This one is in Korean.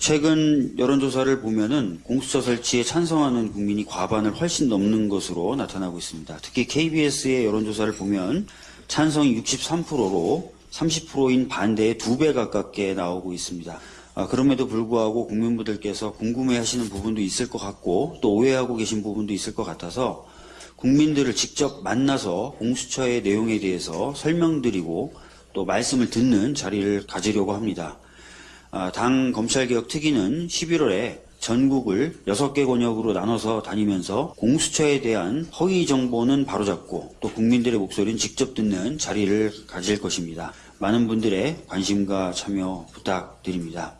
최근 여론조사를 보면은 공수처 설치에 찬성하는 국민이 과반을 훨씬 넘는 것으로 나타나고 있습니다. 특히 KBS의 여론조사를 보면 찬성이 63%로 30%인 반대의 두 배 가깝게 나오고 있습니다. 아, 그럼에도 불구하고 국민분들께서 궁금해하시는 부분도 있을 것 같고 또 오해하고 계신 부분도 있을 것 같아서 국민들을 직접 만나서 공수처의 내용에 대해서 설명드리고 또 말씀을 듣는 자리를 가지려고 합니다. 아, 당 검찰개혁 특위는 11월에 전국을 6개 권역으로 나눠서 다니면서 공수처에 대한 허위 정보는 바로잡고 또 국민들의 목소리는 직접 듣는 자리를 가질 것입니다. 많은 분들의 관심과 참여 부탁드립니다.